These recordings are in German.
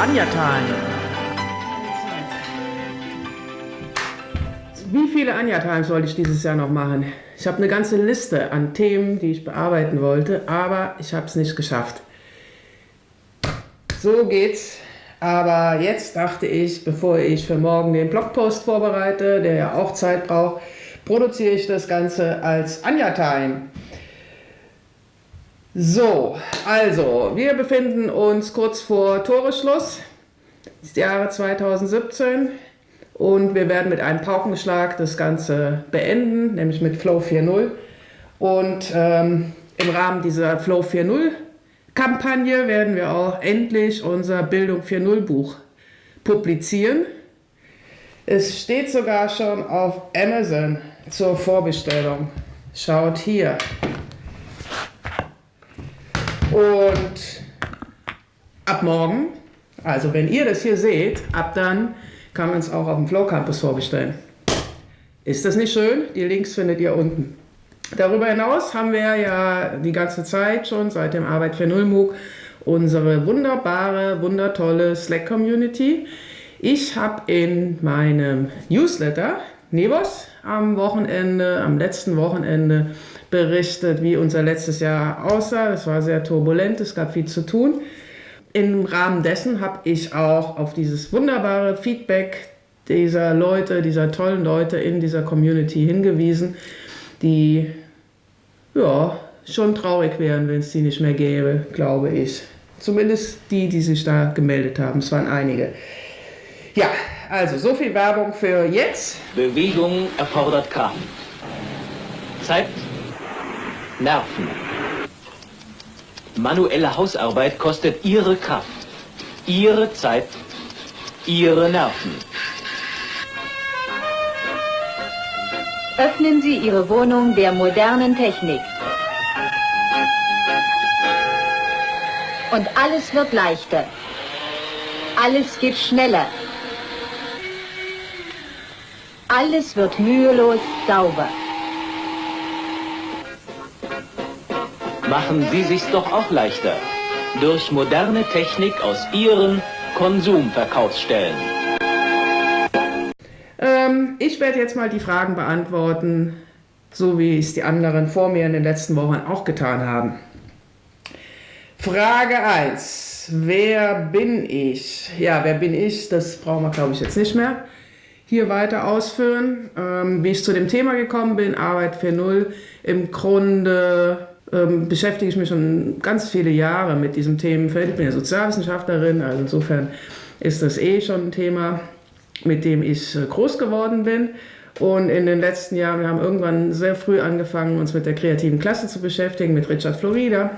Anja Time. Wie viele Anja Times wollte ich dieses Jahr noch machen? Ich habe eine ganze Liste an Themen, die ich bearbeiten wollte, aber ich habe es nicht geschafft. So geht's. Aber jetzt dachte ich, bevor ich für morgen den Blogpost vorbereite, der ja auch Zeit braucht, produziere ich das Ganze als Anja Time. So, also, wir befinden uns kurz vor Toreschluss des Jahre 2017 und wir werden mit einem Paukenschlag das Ganze beenden, nämlich mit Flow 4.0. Und ähm, im Rahmen dieser Flow 4.0 Kampagne werden wir auch endlich unser Bildung 4.0 Buch publizieren. Es steht sogar schon auf Amazon zur Vorbestellung. Schaut hier. Und ab morgen, also wenn ihr das hier seht, ab dann kann man es auch auf dem Flow Campus vorbestellen. Ist das nicht schön? Die Links findet ihr unten. Darüber hinaus haben wir ja die ganze Zeit schon seit dem Arbeit für Null MOOC unsere wunderbare, wundertolle Slack-Community. Ich habe in meinem Newsletter Nebos am Wochenende, am letzten Wochenende berichtet, wie unser letztes Jahr aussah. Es war sehr turbulent, es gab viel zu tun. Im Rahmen dessen habe ich auch auf dieses wunderbare Feedback dieser Leute, dieser tollen Leute in dieser Community hingewiesen, die ja schon traurig wären, wenn es die nicht mehr gäbe, glaube ich. Zumindest die, die sich da gemeldet haben. Es waren einige. Ja, also so viel Werbung für jetzt. Bewegung erfordert Kraft. Zeit Nerven. Manuelle Hausarbeit kostet Ihre Kraft, Ihre Zeit, Ihre Nerven. Öffnen Sie Ihre Wohnung der modernen Technik. Und alles wird leichter. Alles geht schneller. Alles wird mühelos sauber. Machen Sie sich's doch auch leichter. Durch moderne Technik aus Ihren Konsumverkaufsstellen. Ähm, ich werde jetzt mal die Fragen beantworten, so wie es die anderen vor mir in den letzten Wochen auch getan haben. Frage 1. Wer bin ich? Ja, wer bin ich? Das brauchen wir, glaube ich, jetzt nicht mehr hier weiter ausführen. Ähm, wie ich zu dem Thema gekommen bin, Arbeit für Null. Im Grunde ähm, beschäftige ich mich schon ganz viele Jahre mit diesem Themenfeld. Ich bin ja Sozialwissenschaftlerin, also insofern ist das eh schon ein Thema, mit dem ich äh, groß geworden bin. Und in den letzten Jahren, wir haben irgendwann sehr früh angefangen, uns mit der kreativen Klasse zu beschäftigen, mit Richard Florida.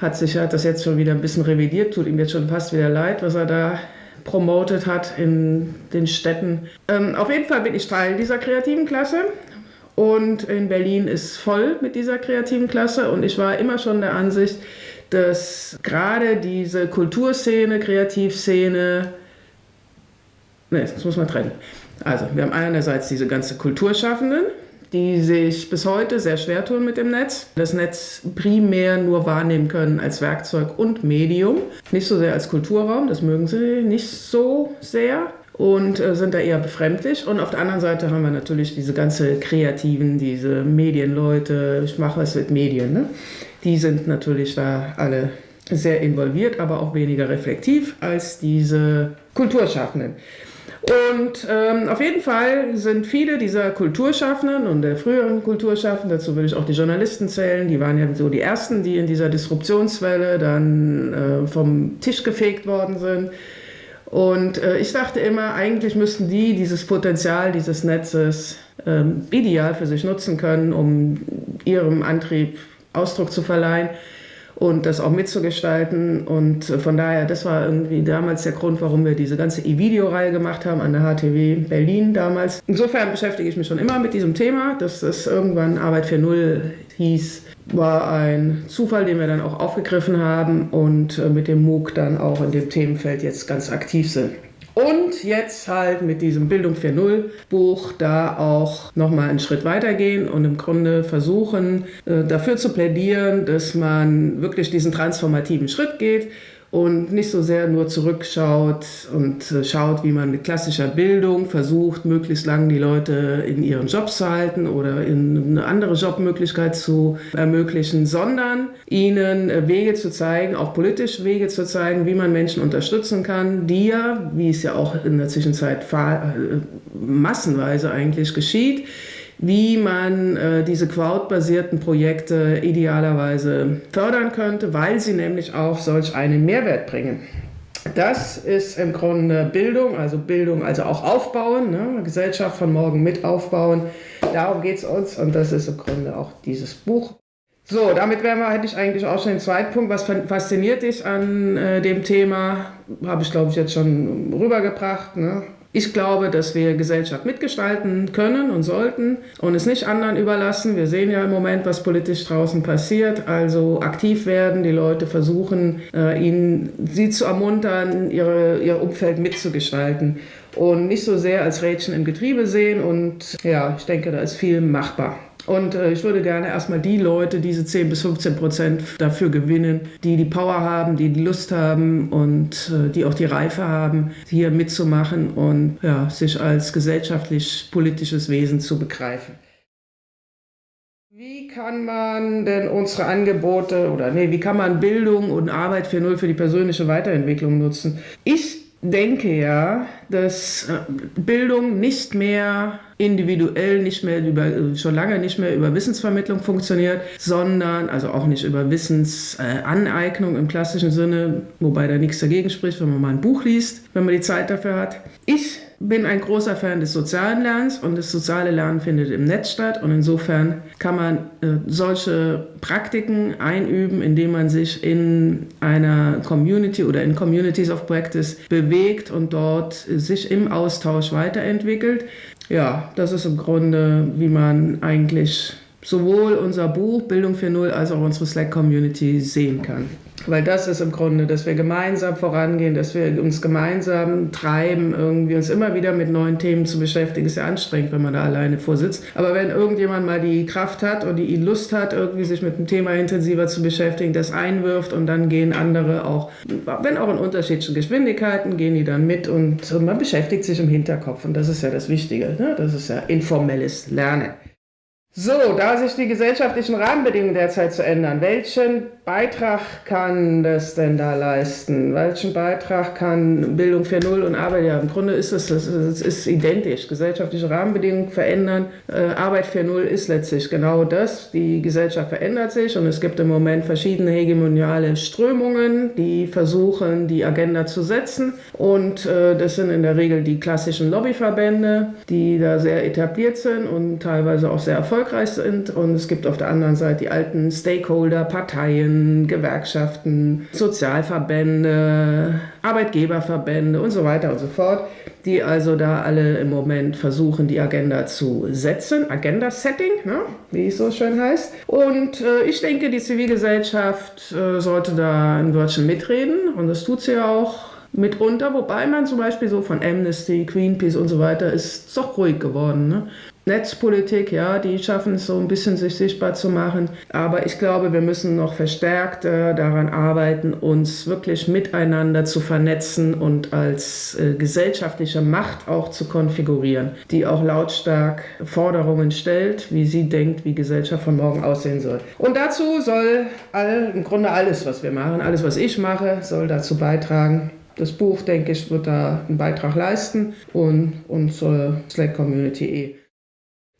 Hat sich hat das jetzt schon wieder ein bisschen revidiert, tut ihm jetzt schon fast wieder leid, was er da promotet hat in den Städten. Ähm, auf jeden Fall bin ich Teil dieser kreativen Klasse und in Berlin ist voll mit dieser kreativen Klasse und ich war immer schon der Ansicht, dass gerade diese Kulturszene, Kreativszene, ne, das muss man trennen. Also wir haben einerseits diese ganze Kulturschaffenden, die sich bis heute sehr schwer tun mit dem Netz. Das Netz primär nur wahrnehmen können als Werkzeug und Medium, nicht so sehr als Kulturraum, das mögen sie nicht so sehr und äh, sind da eher befremdlich. Und auf der anderen Seite haben wir natürlich diese ganze Kreativen, diese Medienleute, ich mache was mit Medien, ne? die sind natürlich da alle sehr involviert, aber auch weniger reflektiv als diese Kulturschaffenden. Und ähm, auf jeden Fall sind viele dieser Kulturschaffenden und der früheren Kulturschaffenden, dazu würde ich auch die Journalisten zählen, die waren ja so die ersten, die in dieser Disruptionswelle dann äh, vom Tisch gefegt worden sind. Und äh, ich dachte immer, eigentlich müssten die dieses Potenzial dieses Netzes ähm, ideal für sich nutzen können, um ihrem Antrieb Ausdruck zu verleihen und das auch mitzugestalten. Und äh, von daher, das war irgendwie damals der Grund, warum wir diese ganze E-Video-Reihe gemacht haben an der HTW Berlin damals. Insofern beschäftige ich mich schon immer mit diesem Thema, dass es irgendwann Arbeit für Null hieß war ein Zufall, den wir dann auch aufgegriffen haben und äh, mit dem MOOC dann auch in dem Themenfeld jetzt ganz aktiv sind. Und jetzt halt mit diesem Bildung 4.0 Buch da auch nochmal einen Schritt weitergehen und im Grunde versuchen, äh, dafür zu plädieren, dass man wirklich diesen transformativen Schritt geht und nicht so sehr nur zurückschaut und äh, schaut, wie man mit klassischer Bildung versucht, möglichst lange die Leute in ihren Jobs zu halten oder in eine andere Jobmöglichkeit zu ermöglichen, sondern ihnen äh, Wege zu zeigen, auch politisch Wege zu zeigen, wie man Menschen unterstützen kann, die ja, wie es ja auch in der Zwischenzeit äh, massenweise eigentlich geschieht, wie man äh, diese Crowd-basierten Projekte idealerweise fördern könnte, weil sie nämlich auch solch einen Mehrwert bringen. Das ist im Grunde Bildung, also Bildung, also auch aufbauen, ne? Gesellschaft von morgen mit aufbauen. Darum geht es uns und das ist im Grunde auch dieses Buch. So, damit wären wir, hätte ich eigentlich auch schon den zweiten Punkt. Was fasziniert dich an äh, dem Thema? Habe ich, glaube ich, jetzt schon rübergebracht. Ne? Ich glaube, dass wir Gesellschaft mitgestalten können und sollten und es nicht anderen überlassen. Wir sehen ja im Moment, was politisch draußen passiert. Also aktiv werden, die Leute versuchen, äh, ihnen, sie zu ermuntern, ihre, ihr Umfeld mitzugestalten und nicht so sehr als Rädchen im Getriebe sehen. Und ja, ich denke, da ist viel machbar. Und äh, ich würde gerne erstmal die Leute, diese 10 bis 15 Prozent dafür gewinnen, die die Power haben, die die Lust haben und äh, die auch die Reife haben, hier mitzumachen und ja, sich als gesellschaftlich-politisches Wesen zu begreifen. Wie kann man denn unsere Angebote oder nee, wie kann man Bildung und Arbeit für Null für die persönliche Weiterentwicklung nutzen? Ich denke ja, dass äh, Bildung nicht mehr individuell, nicht mehr über, schon lange nicht mehr über Wissensvermittlung funktioniert, sondern, also auch nicht über Wissensaneignung im klassischen Sinne, wobei da nichts dagegen spricht, wenn man mal ein Buch liest, wenn man die Zeit dafür hat. Ich bin ein großer Fan des sozialen Lernens und das soziale Lernen findet im Netz statt und insofern kann man äh, solche Praktiken einüben, indem man sich in einer Community oder in Communities of Practice bewegt und dort sich im Austausch weiterentwickelt. Ja, das ist im Grunde, wie man eigentlich sowohl unser Buch Bildung 4.0 als auch unsere Slack-Community sehen kann. Weil das ist im Grunde, dass wir gemeinsam vorangehen, dass wir uns gemeinsam treiben, irgendwie uns immer wieder mit neuen Themen zu beschäftigen. Ist ja anstrengend, wenn man da alleine vorsitzt. Aber wenn irgendjemand mal die Kraft hat und die Lust hat, irgendwie sich mit dem Thema intensiver zu beschäftigen, das einwirft und dann gehen andere auch, wenn auch in unterschiedlichen Geschwindigkeiten, gehen die dann mit und man beschäftigt sich im Hinterkopf. Und das ist ja das Wichtige. Ne? Das ist ja informelles Lernen. So, da sich die gesellschaftlichen Rahmenbedingungen derzeit zu ändern, welchen Beitrag kann das denn da leisten? Welchen Beitrag kann Bildung 4.0 und Arbeit? Ja, im Grunde ist es, es ist identisch. Gesellschaftliche Rahmenbedingungen verändern. Äh, Arbeit 4.0 ist letztlich genau das. Die Gesellschaft verändert sich und es gibt im Moment verschiedene hegemoniale Strömungen, die versuchen, die Agenda zu setzen. Und äh, das sind in der Regel die klassischen Lobbyverbände, die da sehr etabliert sind und teilweise auch sehr erfolgreich sind. Und es gibt auf der anderen Seite die alten Stakeholder, Parteien, Gewerkschaften, Sozialverbände, Arbeitgeberverbände und so weiter und so fort, die also da alle im Moment versuchen, die Agenda zu setzen. Agenda-Setting, ne? wie es so schön heißt. Und äh, ich denke, die Zivilgesellschaft äh, sollte da ein Wörtchen mitreden und das tut sie auch mitunter, wobei man zum Beispiel so von Amnesty, Greenpeace und so weiter ist doch ruhig geworden. Ne? Netzpolitik, ja, die schaffen es so ein bisschen sich sichtbar zu machen. Aber ich glaube, wir müssen noch verstärkt äh, daran arbeiten, uns wirklich miteinander zu vernetzen und als äh, gesellschaftliche Macht auch zu konfigurieren, die auch lautstark Forderungen stellt, wie sie denkt, wie Gesellschaft von morgen aussehen soll. Und dazu soll all, im Grunde alles, was wir machen, alles, was ich mache, soll dazu beitragen. Das Buch, denke ich, wird da einen Beitrag leisten und unsere Slack-Community eh.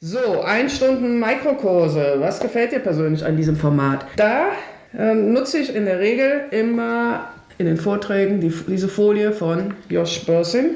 So, ein Stunden Mikrokurse. Was gefällt dir persönlich an diesem Format? Da ähm, nutze ich in der Regel immer in den Vorträgen die, diese Folie von Josh Bursing.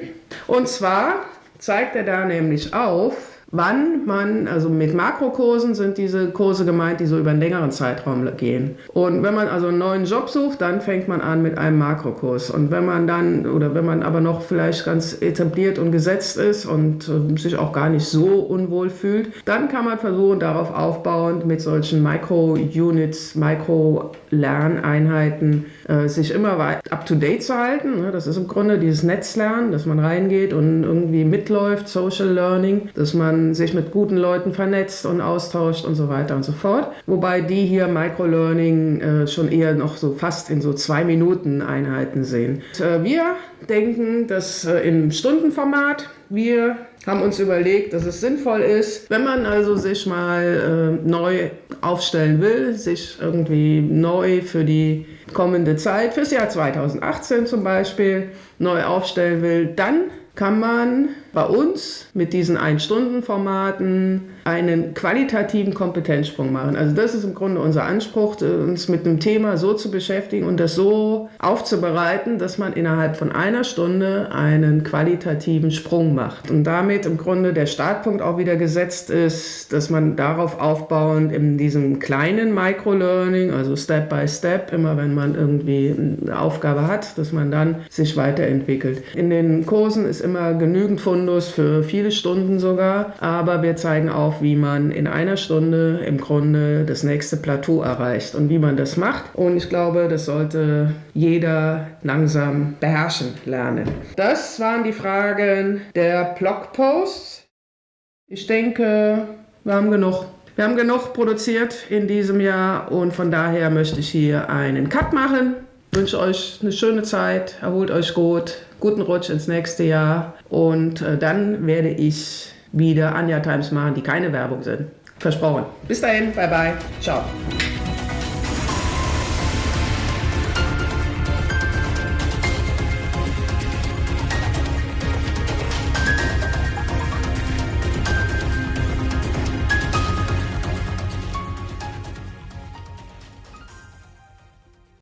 Und zwar zeigt er da nämlich auf, wann man, also mit Makrokursen sind diese Kurse gemeint, die so über einen längeren Zeitraum gehen. Und wenn man also einen neuen Job sucht, dann fängt man an mit einem Makrokurs. Und wenn man dann, oder wenn man aber noch vielleicht ganz etabliert und gesetzt ist und äh, sich auch gar nicht so unwohl fühlt, dann kann man versuchen, darauf aufbauend mit solchen Micro-Units, Micro-Lerneinheiten äh, sich immer up-to-date zu halten. Ne? Das ist im Grunde dieses Netzlernen, dass man reingeht und irgendwie mitläuft, Social Learning, dass man sich mit guten Leuten vernetzt und austauscht und so weiter und so fort. Wobei die hier Microlearning äh, schon eher noch so fast in so zwei Minuten Einheiten sehen. Und, äh, wir denken, dass äh, im Stundenformat wir haben uns überlegt, dass es sinnvoll ist, wenn man also sich mal äh, neu aufstellen will, sich irgendwie neu für die kommende Zeit, fürs Jahr 2018 zum Beispiel, neu aufstellen will, dann kann man bei uns mit diesen Ein-Stunden-Formaten einen qualitativen Kompetenzsprung machen. Also das ist im Grunde unser Anspruch, uns mit einem Thema so zu beschäftigen und das so aufzubereiten, dass man innerhalb von einer Stunde einen qualitativen Sprung macht. Und damit im Grunde der Startpunkt auch wieder gesetzt ist, dass man darauf aufbauend in diesem kleinen Microlearning, also Step by Step, immer wenn man irgendwie eine Aufgabe hat, dass man dann sich weiterentwickelt. In den Kursen ist immer genügend Fundus Fundus für viele Stunden sogar. Aber wir zeigen auch, wie man in einer Stunde im Grunde das nächste Plateau erreicht und wie man das macht. Und ich glaube, das sollte jeder langsam beherrschen lernen. Das waren die Fragen der Blogposts. Ich denke, wir haben genug. Wir haben genug produziert in diesem Jahr und von daher möchte ich hier einen Cut machen. Wünsche euch eine schöne Zeit, erholt euch gut, guten Rutsch ins nächste Jahr und äh, dann werde ich wieder Anja Times machen, die keine Werbung sind. Versprochen. Bis dahin, bye bye, ciao.